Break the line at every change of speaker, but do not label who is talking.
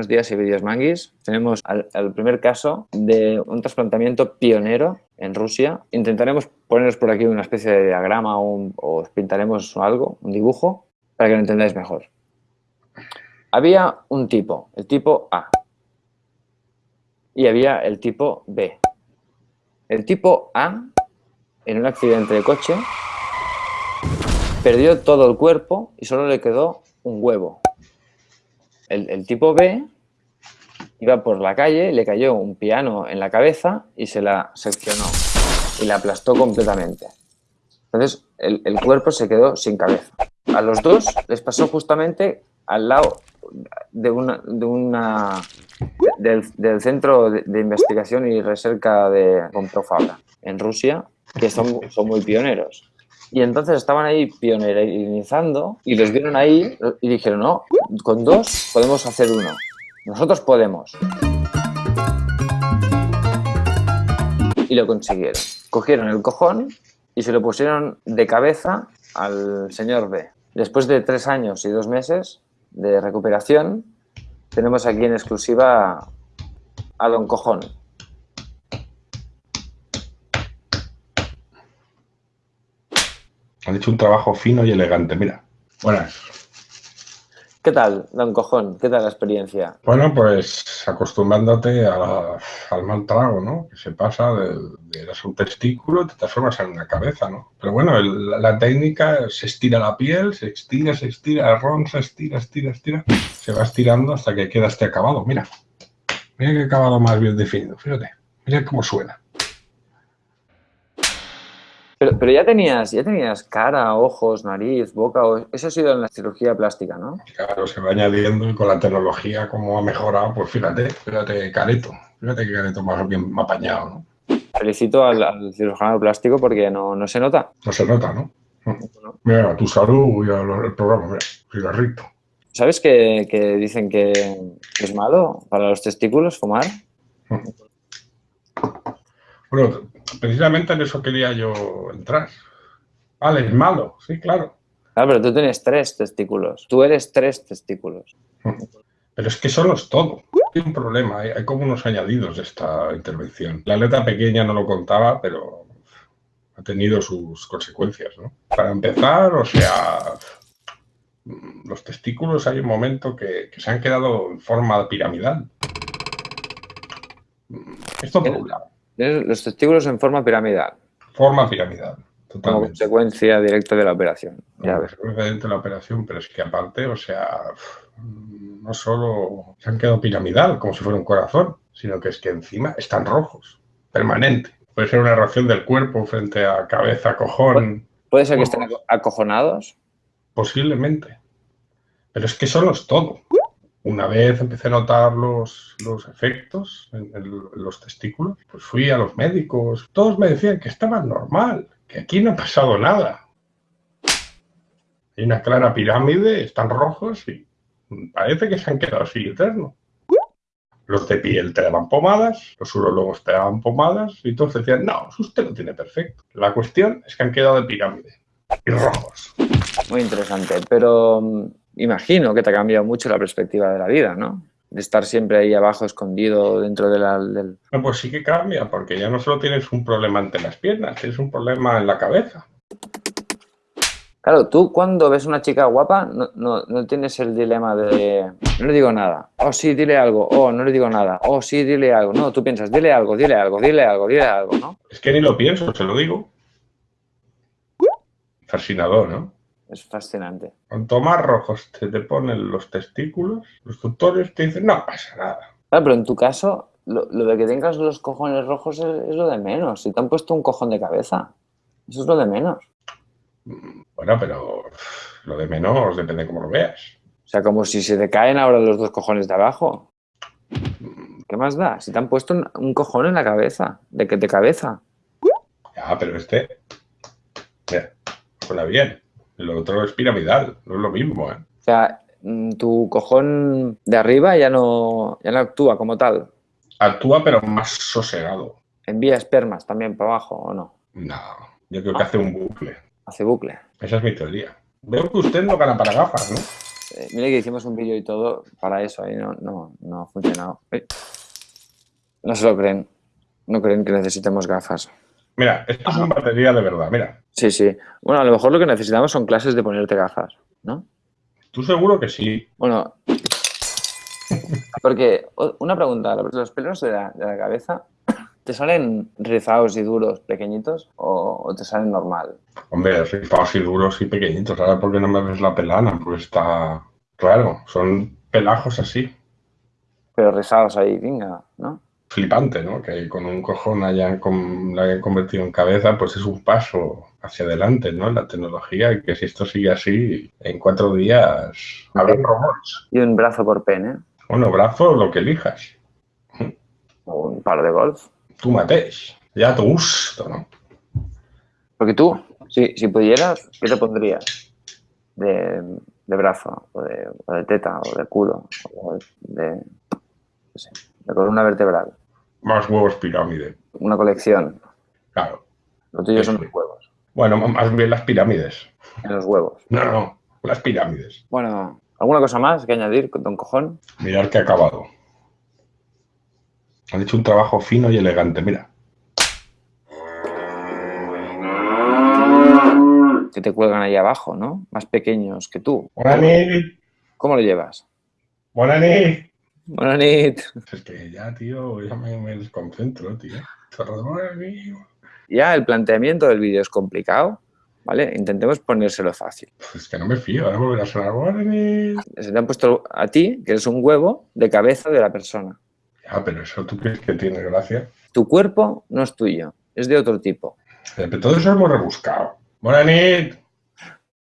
Buenos días, Ibidias Manguis. Tenemos el primer caso de un trasplantamiento pionero en Rusia. Intentaremos poneros por aquí una especie de diagrama o, os pintaremos algo, un dibujo, para que lo entendáis mejor. Había un tipo, el tipo A, y había el tipo B. El tipo A, en un accidente de coche, perdió todo el cuerpo y solo le quedó un huevo. El, tipo B iba por la calle, le cayó un piano en la cabeza y se la seccionó y la aplastó completamente. Entonces, el, cuerpo se quedó sin cabeza. A los dos les pasó justamente al lado de una, de una del, Centro de, Investigación y Recerca de Fabra en Rusia, que son, son muy pioneros. Y entonces estaban ahí pionerizando y los vieron ahí y dijeron, no, con dos podemos hacer uno. Nosotros podemos. Y lo consiguieron. Cogieron el cojón y se lo pusieron de cabeza al señor B. Después de tres años y dos meses de recuperación, tenemos aquí en exclusiva a Don Cojón.
Han hecho un trabajo fino y elegante, mira. Buenas.
¿Qué tal, don Cojón? ¿Qué tal la experiencia?
Bueno, pues acostumbrándote al mal trago, ¿no? Que se pasa de, de un testículo te transformas en una cabeza, ¿no? Pero bueno, la técnica se estira la piel, se estira, se estira, el ron se estira, estira, estira, se va estirando hasta que queda este acabado. Mira, mira qué acabado más bien definido, fíjate, mira cómo suena.
Pero, ya tenías ya tenías cara, ojos, nariz, boca, eso ha sido en la cirugía plástica, ¿no?
Claro, se va añadiendo y con la tecnología como ha mejorado, pues fíjate, fíjate Careto, fíjate que Careto más bien apañado, ¿no?
Felicito al, cirujano plástico porque no, se nota.
No se nota, ¿no? Mira, tu salud y el programa, mira, cigarrito.
¿Sabes que, que dicen que es malo para los testículos fumar?
Bueno, precisamente en eso quería yo entrar. Vale, es malo, sí, claro.
Claro, pero tú tienes tres testículos. Tú eres tres testículos.
Pero es que solo es todo. Hay un problema, hay, como unos añadidos de esta intervención. La letra pequeña no lo contaba, pero ha tenido sus consecuencias, ¿no? Para empezar, o sea, los testículos hay un momento que, se han quedado en forma piramidal. Esto por un lado
los testículos en forma piramidal.
Forma piramidal.
Totalmente. Como consecuencia directa de la operación.
Ya Como consecuencia de la operación, pero es que aparte, o sea, no solo se han quedado piramidal, como si fuera un corazón, sino que es que encima están rojos, permanente. Puede ser una reacción del cuerpo frente a cabeza, cojón.
¿Puede ser que estén acojonados?
Posiblemente. Pero es que eso es todo. Una vez empecé a notar los, efectos en, los testículos, pues fui a los médicos. Todos me decían que estaba normal, que aquí no ha pasado nada. Hay una clara pirámide, están rojos y parece que se han quedado así eterno. Los de piel te daban pomadas, los urologos te daban pomadas y todos decían, no, usted lo tiene perfecto. La cuestión es que han quedado de pirámide y rojos.
Muy interesante, pero imagino que te ha cambiado mucho la perspectiva de la vida, ¿no? De estar siempre ahí abajo, escondido dentro de la, del...
No, pues sí que cambia, porque ya no solo tienes un problema ante las piernas, tienes un problema en la cabeza.
Claro, tú cuando ves una chica guapa no, no, tienes el dilema de no le digo nada, oh sí, dile algo, oh no le digo nada, oh sí, dile algo. No, tú piensas, dile algo, dile algo, dile algo, dile algo, ¿no?
Es que ni lo pienso, se lo digo. Fascinador, ¿no?
Es fascinante.
Cuanto más rojos te, te ponen los testículos, los doctores te dicen, no pasa nada.
Claro, pero en tu caso, lo, de que tengas los cojones rojos es, lo de menos. Si te han puesto un cojón de cabeza, eso es lo de menos.
Bueno, pero lo de menos depende de cómo lo veas.
O sea, como si se te caen ahora los dos cojones de abajo. ¿Qué más da? Si te han puesto un, cojón en la cabeza, de que de cabeza.
Ya, pero este... Mira, suena bien. Lo otro es piramidal, no es lo mismo, ¿eh?
O sea, mm, tu cojón de arriba ya no, ya no actúa como tal.
Actúa, pero más sosegado.
¿Envía espermas también para abajo o no?
No, yo creo que hace un bucle.
Hace bucle.
Esa es mi teoría. Veo que usted no gana para gafas, ¿no?
Eh, mira que hicimos un vídeo y todo para eso, y no, no, no ha funcionado. Eh, No se lo creen. No creen que necesitemos gafas.
Mira, esto es una batería de verdad, mira.
Sí, sí. Bueno, a lo mejor lo que necesitamos son clases de ponerte gafas, ¿no?
Tú seguro que sí.
Bueno, porque una pregunta, ¿los pelos de la, de la cabeza te salen rizados y duros, pequeñitos, o, o te salen normal?
Hombre, rifados y duros y pequeñitos. Ahora, ¿por qué no me ves la pelana? Pues está claro, son pelajos así.
Pero rizados ahí, venga, ¿no?
Flipante, ¿no? Que con un cojón hayan, con- la hayan convertido en cabeza, pues es un paso hacia adelante, ¿no? La tecnología, y que si esto sigue así, en cuatro días habrá robots.
Y un brazo por pene,
Bueno, brazo, lo que elijas.
o un palo de golf.
Tú mateix. Ya a tu gusto, ¿no?
Porque tú, si, si pudieras, ¿qué te pondrías? De, de brazo, o de, o de teta, o de culo, o de, no sé, de columna vertebral.
Más huevos pirámide.
Una colección.
Claro.
Lo tuyo son los huevos.
Bueno, más bien las pirámides.
En los huevos.
No, no, las pirámides.
Bueno, ¿alguna cosa más que añadir, don cojón?
Mirar que ha acabado. Han hecho un trabajo fino y elegante, mira.
Que te cuelgan ahí abajo, ¿no? Más pequeños que tú. ¿Cómo lo llevas?
Buena nit. Es que ya, tío, ya me, me desconcentro, tío.
Ya el planteamiento del vídeo es complicado, ¿vale? Intentemos ponérselo fácil.
Pues es que no me fío, ahora volverá a sonar.
Se te han puesto a ti, que eres un huevo, de cabeza de la persona.
Ya, pero eso tú crees que tiene gracia.
Tu cuerpo no es tuyo, es de otro tipo.
Pero todo eso es muy rebuscado. Buena nit.